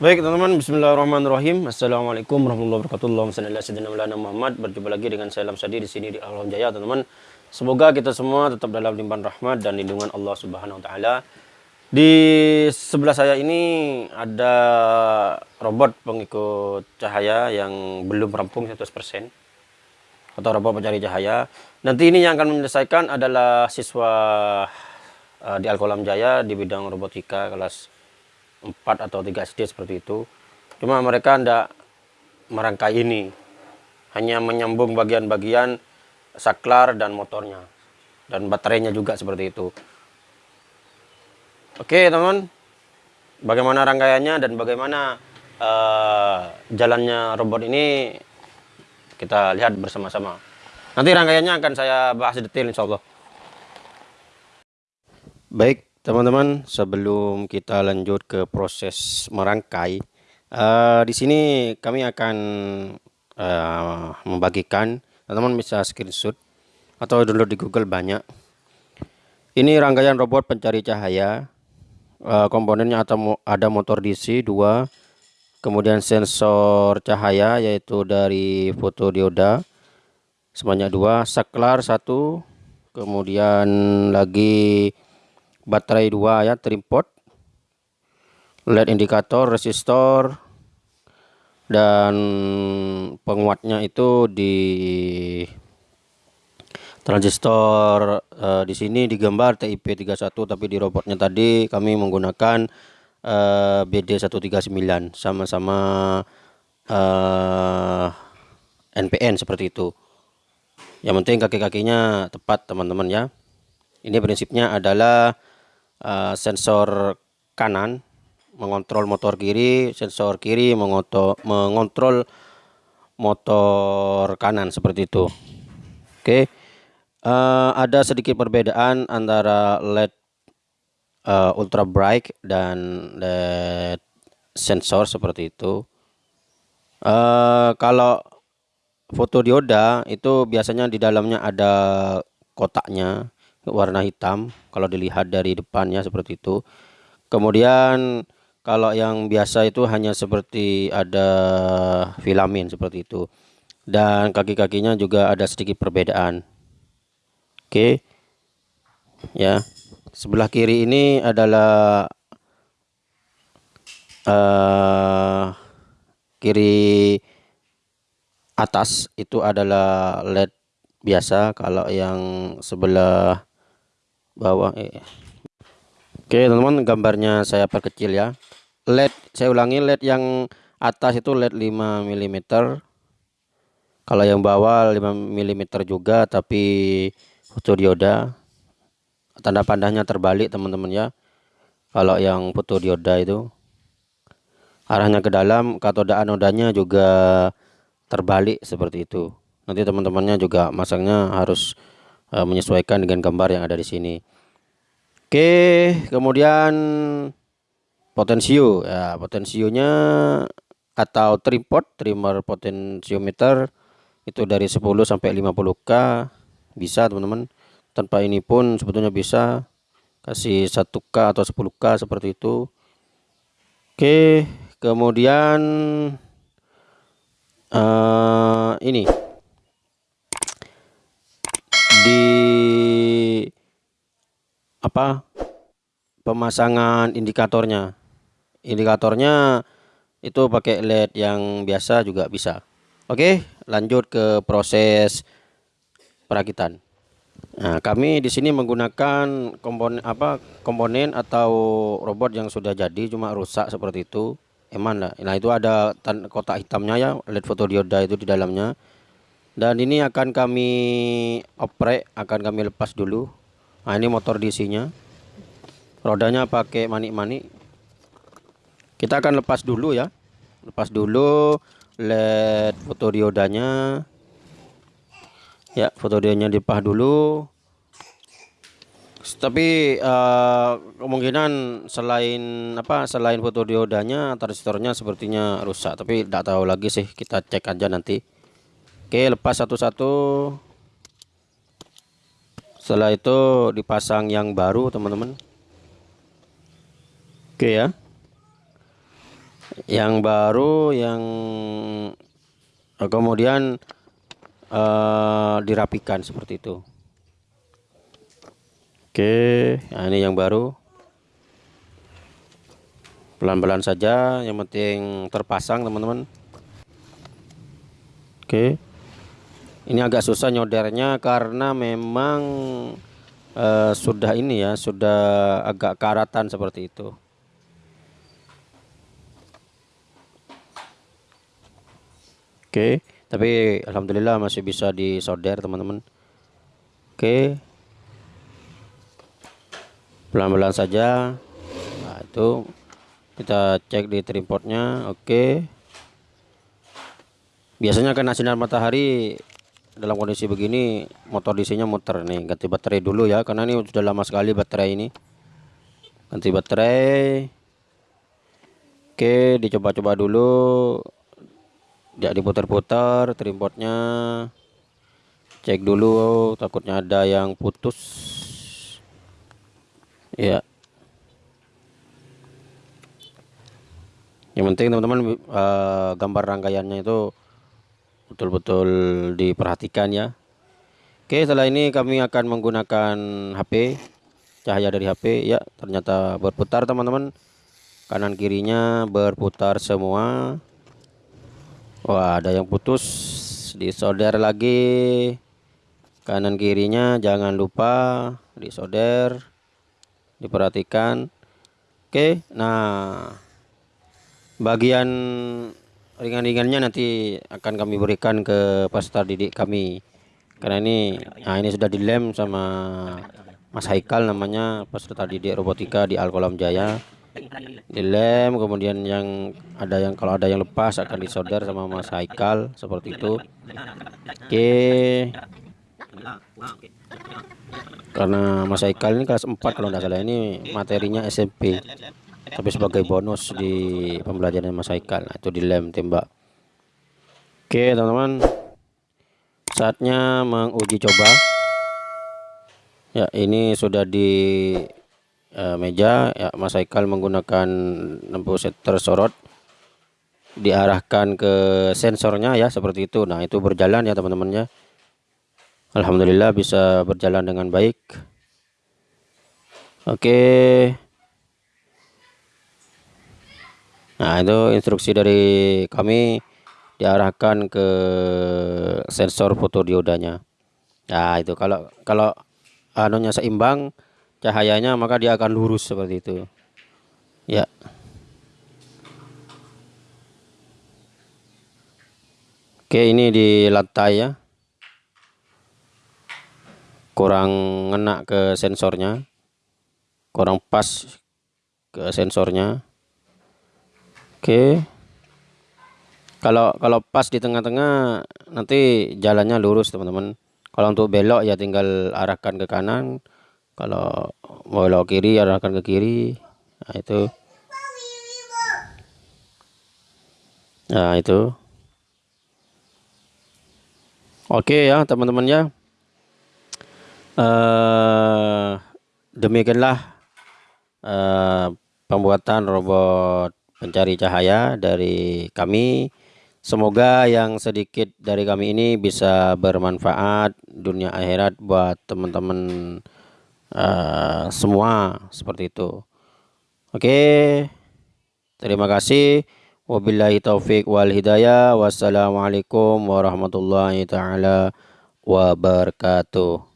Baik teman-teman, Bismillahirrahmanirrahim. Assalamualaikum warahmatullahi wabarakatuh. Allahumma Muhammad. Berjumpa lagi dengan saya Lam Sadi di sini di Alam Jaya, teman-teman. Semoga kita semua tetap dalam limpahan rahmat dan lindungan Allah Subhanahu wa taala. Di sebelah saya ini ada robot pengikut cahaya yang belum rampung 100% atau robot pencari cahaya. Nanti ini yang akan menyelesaikan adalah siswa uh, di Alkolam Jaya di bidang robotika kelas 4 atau 3 SD seperti itu. Cuma mereka tidak merangkai ini. Hanya menyambung bagian-bagian saklar dan motornya. Dan baterainya juga seperti itu. Oke teman bagaimana rangkaiannya dan bagaimana uh, jalannya robot ini kita lihat bersama-sama. Nanti rangkaiannya akan saya bahas detail insya Allah. Baik Teman-teman, sebelum kita lanjut ke proses merangkai, uh, di sini kami akan uh, membagikan, teman-teman bisa screenshot atau download di Google banyak. Ini rangkaian robot pencari cahaya, uh, komponennya atau ada motor DC 2, kemudian sensor cahaya yaitu dari fotodioda sebanyak dua, saklar satu, kemudian lagi baterai dua ya tripod LED indikator resistor dan penguatnya itu di transistor uh, di sini digambar TIP31 tapi di robotnya tadi kami menggunakan uh, BD139 sama-sama uh, eh, NPN seperti itu. Yang penting kaki-kakinya tepat teman-teman ya. Ini prinsipnya adalah uh, sensor kanan mengontrol motor kiri, sensor kiri mengoto, mengontrol motor kanan seperti itu. Oke, uh, ada sedikit perbedaan antara LED uh, ultra bright dan LED sensor seperti itu. Uh, kalau fotodioda itu biasanya di dalamnya ada kotaknya warna hitam kalau dilihat dari depannya seperti itu. Kemudian kalau yang biasa itu hanya seperti ada filamen seperti itu. Dan kaki-kakinya juga ada sedikit perbedaan. Oke. Ya. Sebelah kiri ini adalah uh, kiri atas itu adalah LED biasa. Kalau yang sebelah bawah eh. oke teman-teman gambarnya saya perkecil ya. LED saya ulangi LED yang atas itu LED 5 mm kalau yang bawah 5 mm juga tapi fotodioda tanda pandangnya terbalik teman-teman ya. Kalau yang fotodioda itu. Arahnya ke dalam katoda anodanya juga terbalik seperti itu. Nanti teman-temannya juga masangnya harus uh, menyesuaikan dengan gambar yang ada di sini. Oke, kemudian potensio ya, potensionya atau tripod trimmer potensiometer itu dari 10 sampai 50k bisa teman-teman. Tanpa ini pun sebetulnya bisa kasih 1k atau 10k seperti itu. Oke, kemudian uh, ini di apa pemasangan indikatornya. Indikatornya itu pakai LED yang biasa juga bisa. Oke lanjut ke proses perakitan. Nah kami di sini menggunakan komponen apa komponen atau robot yang sudah jadi cuma rusak seperti itu. Eman lah. Nah itu ada kotak hitamnya ya LED fotodioda itu di dalamnya dan ini akan kami oprek akan kami lepas dulu. Nah ini motor DC nya rodanya pakai manik-manik. Kita akan lepas dulu ya. Lepas dulu led fotodiodanya ya fotodiodanya dilepas dulu. Tapi uh, kemungkinan selain apa selain fotodiodanya transistornya sepertinya rusak. Tapi tidak tahu lagi sih. Kita cek aja nanti Oke lepas satu-satu. Setelah itu dipasang yang baru teman-teman. Oke ya. Yang baru yang kemudian uh, dirapikan seperti itu. Oke nah ini yang baru. Pelan-pelan saja yang penting terpasang teman-teman. Oke ini agak susah nyodernya karena memang uh, sudah ini ya sudah agak karatan seperti itu. Oke tapi Alhamdulillah masih bisa disolder teman-teman. Oke. Pelan-pelan saja. Nah itu kita cek di tripodnya oke. Biasanya kena sinar matahari dalam kondisi begini motor DC nya muter nih. Ganti baterai dulu ya karena ini sudah lama sekali baterai ini. Ganti baterai. Oke dicoba-coba dulu. Tidak diputar-putar tripodnya cek dulu takutnya ada yang putus. Ya yang penting teman-teman uh, gambar rangkaiannya itu betul-betul diperhatikan ya. Oke setelah ini kami akan menggunakan HP cahaya dari HP ya ternyata berputar teman-teman. Kanan kirinya berputar semua. Wah ada yang putus. Disolder lagi. Kanan kirinya jangan lupa disolder diperhatikan. Oke nah bagian ringan-ringannya nanti akan kami berikan ke peserta didik kami. Karena ini nah ini sudah dilem sama Mas Haikal namanya peserta didik robotika di Alkolam Jaya. Dilem kemudian yang ada yang kalau ada yang lepas akan disolder sama Mas Haikal seperti itu. Oke. Karena Mas Haikal ini kelas 4 kalau tidak salah. Ini materinya SMP tapi sebagai bonus di pembelajaran Mas Haikal nah, itu dilem tembak. Oke teman-teman. Saatnya menguji coba. Ya ini sudah di uh, meja. Ya Mas Haikal menggunakan lampu tersorot diarahkan ke sensornya ya seperti itu. Nah itu berjalan ya teman-teman ya. Alhamdulillah bisa berjalan dengan baik. Oke Nah, itu instruksi dari kami diarahkan ke sensor fotodiodanya. Nah, itu kalau kalau anunya seimbang cahayanya maka dia akan lurus seperti itu. Ya. Oke, ini di lantai ya. Kurang ngena ke sensornya. Kurang pas ke sensornya. Oke. Kalau kalau pas di tengah-tengah nanti jalannya lurus teman-teman. Kalau untuk belok ya tinggal arahkan ke kanan. Kalau mau belok kiri arahkan ke kiri. Nah itu. Nah itu. Oke ya teman-teman ya. Uh, demikianlah uh, pembuatan robot pencari cahaya dari kami. Semoga yang sedikit dari kami ini bisa bermanfaat dunia akhirat buat teman-teman uh, semua seperti itu. Oke. Terima kasih. Wabillahi taufik wal hidayah. Wassalamualaikum warahmatullahi taala wabarakatuh.